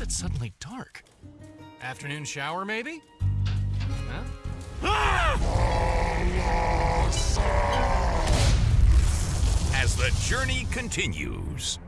is it suddenly dark? Afternoon shower, maybe? Huh? As the journey continues.